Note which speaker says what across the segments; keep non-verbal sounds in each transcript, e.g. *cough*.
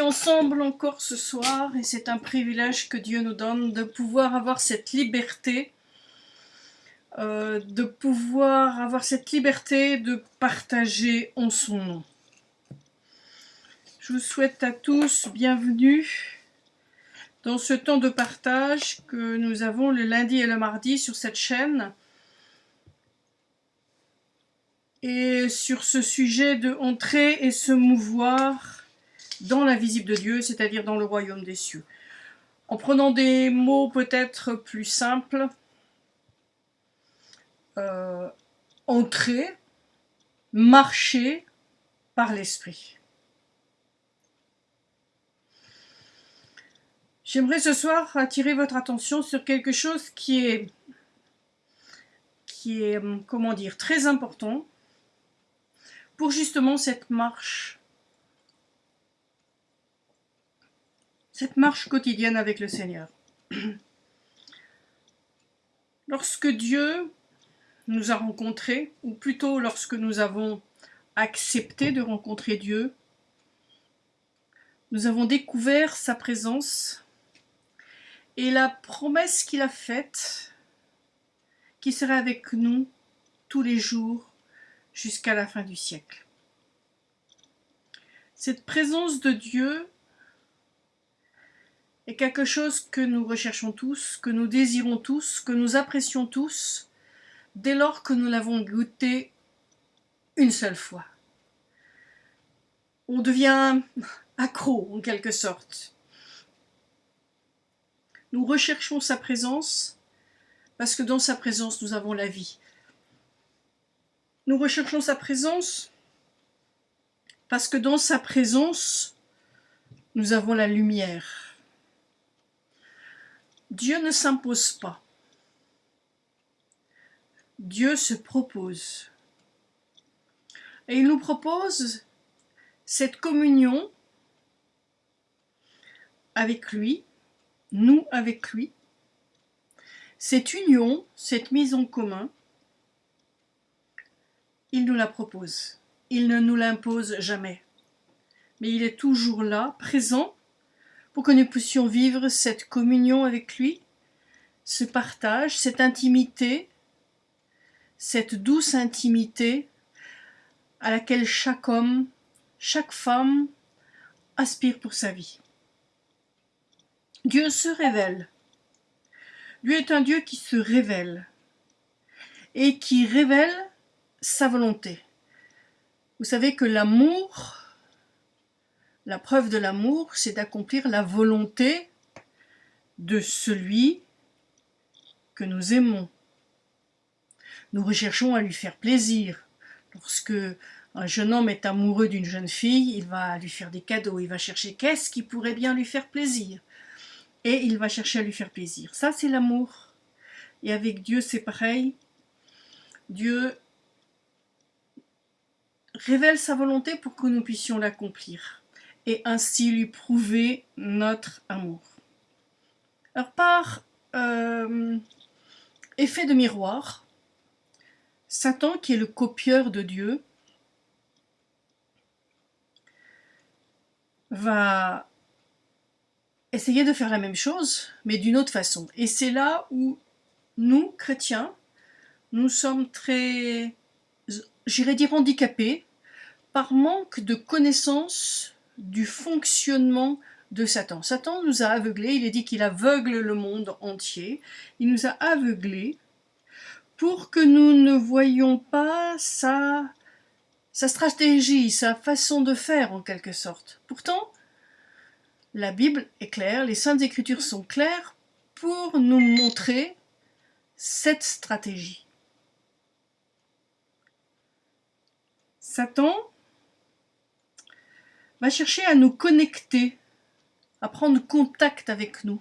Speaker 1: ensemble encore ce soir et c'est un privilège que Dieu nous donne de pouvoir avoir cette liberté, euh, de pouvoir avoir cette liberté de partager en son nom. Je vous souhaite à tous bienvenue dans ce temps de partage que nous avons le lundi et le mardi sur cette chaîne et sur ce sujet de entrer et se mouvoir dans l'invisible de Dieu, c'est-à-dire dans le royaume des cieux. En prenant des mots peut-être plus simples, euh, entrer, marcher par l'esprit. J'aimerais ce soir attirer votre attention sur quelque chose qui est, qui est, comment dire, très important pour justement cette marche, cette marche quotidienne avec le Seigneur. *clears throat* Lorsque Dieu nous a rencontrés, ou plutôt lorsque nous avons accepté de rencontrer Dieu, nous avons découvert sa présence et la promesse qu'il a faite, qui serait avec nous tous les jours jusqu'à la fin du siècle. Cette présence de Dieu est quelque chose que nous recherchons tous, que nous désirons tous, que nous apprécions tous, dès lors que nous l'avons goûté une seule fois. On devient accro en quelque sorte. Nous recherchons sa présence parce que dans sa présence, nous avons la vie. Nous recherchons sa présence parce que dans sa présence, nous avons la lumière. Dieu ne s'impose pas. Dieu se propose. Et il nous propose cette communion avec lui nous avec lui. Cette union, cette mise en commun, il nous la propose. Il ne nous l'impose jamais. Mais il est toujours là, présent, pour que nous puissions vivre cette communion avec lui, ce partage, cette intimité, cette douce intimité à laquelle chaque homme, chaque femme aspire pour sa vie. Dieu se révèle. Dieu est un Dieu qui se révèle et qui révèle sa volonté. Vous savez que l'amour, la preuve de l'amour, c'est d'accomplir la volonté de celui que nous aimons. Nous recherchons à lui faire plaisir. Lorsque un jeune homme est amoureux d'une jeune fille, il va lui faire des cadeaux, il va chercher qu'est-ce qui pourrait bien lui faire plaisir et il va chercher à lui faire plaisir. Ça, c'est l'amour. Et avec Dieu, c'est pareil. Dieu révèle sa volonté pour que nous puissions l'accomplir et ainsi lui prouver notre amour. Alors par euh, effet de miroir, Satan, qui est le copieur de Dieu, va essayer de faire la même chose, mais d'une autre façon. Et c'est là où nous, chrétiens, nous sommes très, j'irais dire handicapés, par manque de connaissance du fonctionnement de Satan. Satan nous a aveuglés, il est dit qu'il aveugle le monde entier, il nous a aveuglés pour que nous ne voyions pas sa, sa stratégie, sa façon de faire en quelque sorte. Pourtant, la Bible est claire, les Saintes Écritures sont claires pour nous montrer cette stratégie. Satan va chercher à nous connecter, à prendre contact avec nous,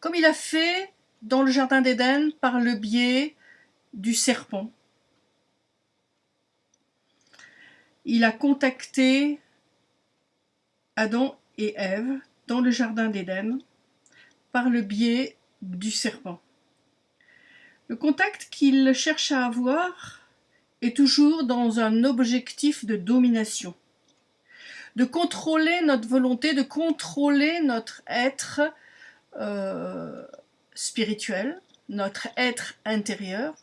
Speaker 1: comme il a fait dans le Jardin d'Éden par le biais du serpent. Il a contacté Adam et Ève dans le jardin d'Éden par le biais du serpent. Le contact qu'il cherche à avoir est toujours dans un objectif de domination, de contrôler notre volonté, de contrôler notre être euh, spirituel, notre être intérieur,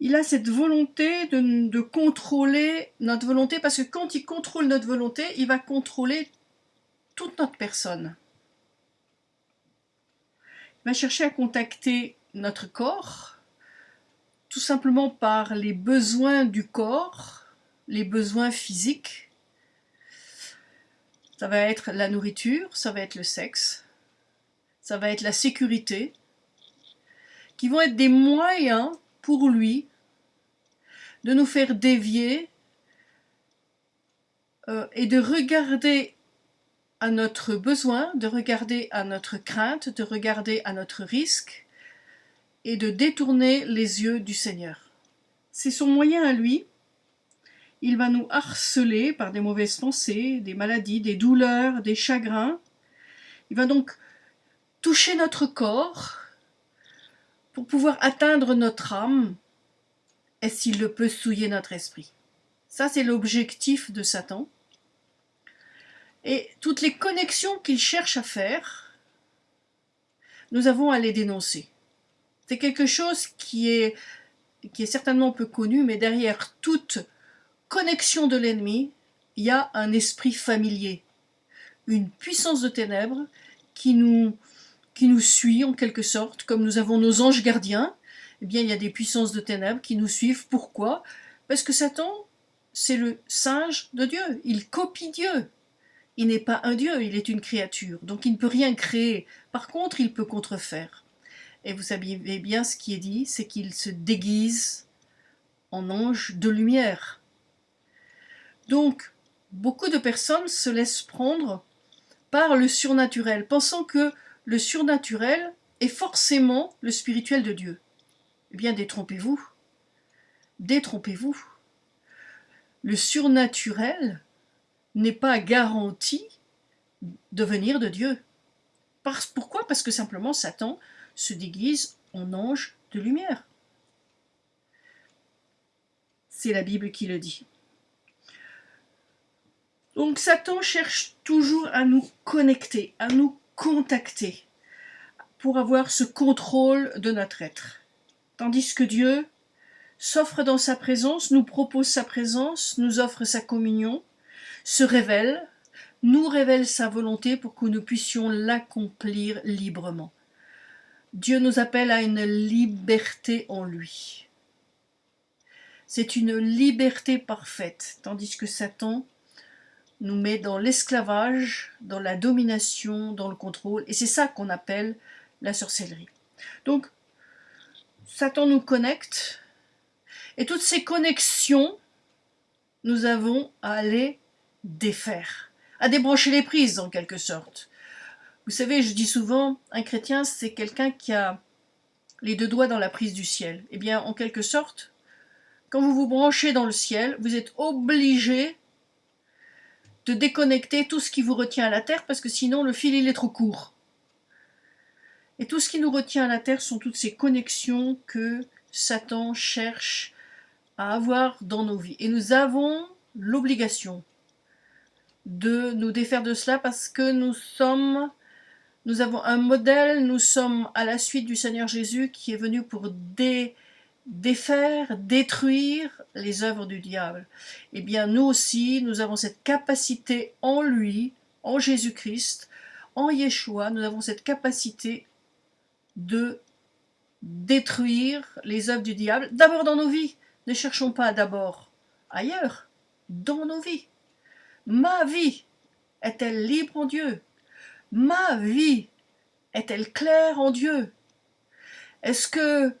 Speaker 1: il a cette volonté de, contrôler notre volonté, parce que quand il contrôle notre volonté, il va contrôler toute notre personne. Il va chercher à contacter notre corps, tout simplement par les besoins du corps, les besoins physiques. Ça va être la nourriture, ça va être le sexe, ça va être la sécurité, qui vont être des moyens pour lui de nous faire dévier euh, et de regarder à notre besoin, de regarder à notre crainte, de regarder à notre risque et de détourner les yeux du Seigneur. C'est son moyen à lui. Il va nous harceler par des mauvaises pensées, des maladies, des douleurs, des chagrins. Il va donc toucher notre corps pour pouvoir atteindre notre âme et s'il le peut souiller notre esprit. Ça, c'est l'objectif de Satan. Et toutes les connexions qu'il cherche à faire, nous avons à les dénoncer. C'est quelque chose qui est, qui est certainement peu connu, mais derrière toute connexion de l'ennemi, il y a un esprit familier, une puissance de ténèbres qui nous, qui nous suit en quelque sorte, comme nous avons nos anges gardiens, eh bien il y a des puissances de ténèbres qui nous suivent. Pourquoi? Parce que Satan, c'est le singe de Dieu, il copie Dieu. Il n'est pas un Dieu, il est une créature, donc il ne peut rien créer. Par contre, il peut contrefaire. Et vous savez bien ce qui est dit, c'est qu'il se déguise en ange de lumière. Donc, beaucoup de personnes se laissent prendre par le surnaturel, pensant que le surnaturel est forcément le spirituel de Dieu. Eh bien, détrompez-vous. Détrompez-vous. Le surnaturel n'est pas garanti de venir de Dieu. Pourquoi? Parce que simplement Satan se déguise en ange de lumière. C'est la Bible qui le dit. Donc Satan cherche toujours à nous connecter, à nous contacter, pour avoir ce contrôle de notre être. Tandis que Dieu s'offre dans sa présence, nous propose sa présence, nous offre sa communion, se révèle, nous révèle sa volonté pour que nous puissions l'accomplir librement. Dieu nous appelle à une liberté en lui. C'est une liberté parfaite, tandis que Satan nous met dans l'esclavage, dans la domination, dans le contrôle, et c'est ça qu'on appelle la sorcellerie. Donc, Satan nous connecte, et toutes ces connexions, nous avons à les défaire, à débrancher les prises en quelque sorte. Vous savez, je dis souvent, un chrétien, c'est quelqu'un qui a les deux doigts dans la prise du ciel. Eh bien, en quelque sorte, quand vous vous branchez dans le ciel, vous êtes obligé de déconnecter tout ce qui vous retient à la terre, parce que sinon le fil il est trop court. Et tout ce qui nous retient à la terre sont toutes ces connexions que Satan cherche à avoir dans nos vies. Et nous avons l'obligation de nous défaire de cela parce que nous sommes, nous avons un modèle, nous sommes à la suite du Seigneur Jésus qui est venu pour défaire, détruire les œuvres du diable. Eh bien, nous aussi, nous avons cette capacité en lui, en Jésus-Christ, en Yeshua, nous avons cette capacité de détruire les œuvres du diable, d'abord dans nos vies. Ne cherchons pas d'abord ailleurs, dans nos vies. Ma vie est-elle libre en Dieu? Ma vie est-elle claire en Dieu? Est-ce que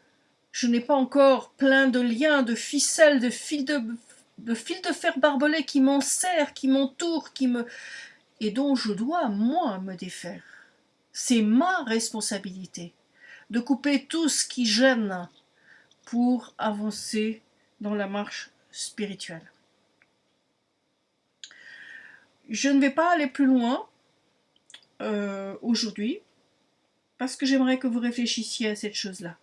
Speaker 1: je n'ai pas encore plein de liens, de ficelles, de fils de, fer barbelés qui m'enserrent, qui m'entourent, qui me... et dont je dois, moi, me défaire C'est ma responsabilité de couper tout ce qui gêne pour avancer dans la marche spirituelle. Je ne vais pas aller plus loin euh, aujourd'hui parce que j'aimerais que vous réfléchissiez à cette chose-là.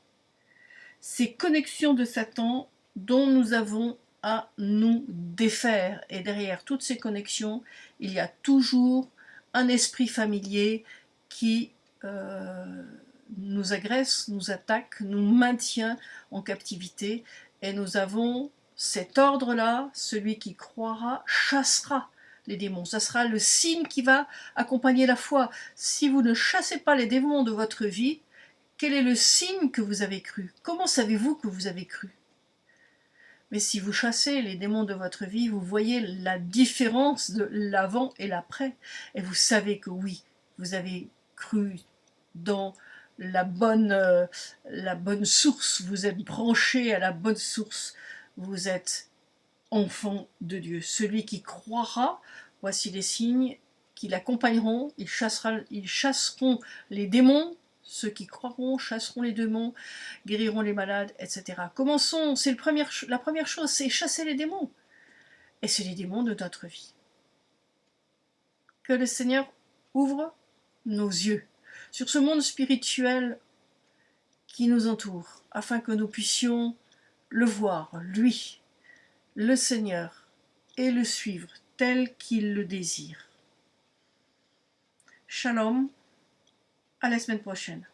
Speaker 1: Ces connexions de Satan dont nous avons à nous défaire. Et derrière toutes ces connexions, il y a toujours un esprit familier qui euh, nous agresse, nous attaque, nous maintient en captivité. Et nous avons cet ordre-là, celui qui croira chassera les démons. Ça sera le signe qui va accompagner la foi. Si vous ne chassez pas les démons de votre vie, quel est le signe que vous avez cru? Comment savez-vous que vous avez cru? Mais si vous chassez les démons de votre vie, vous voyez la différence de l'avant et l'après. Et vous savez que oui, vous avez cru dans la bonne, euh, la bonne source, vous êtes branché à la bonne source, vous êtes enfant de Dieu. Celui qui croira, voici les signes qui l'accompagneront, ils, ils chasseront les démons, ceux qui croiront chasseront les démons, guériront les malades, etc. Commençons, c'est la première chose, c'est chasser les démons. Et c'est les démons de notre vie. Que le Seigneur ouvre nos yeux sur ce monde spirituel qui nous entoure, afin que nous puissions le voir, lui, le Seigneur, et le suivre tel qu'il le désire. Shalom, à la semaine prochaine.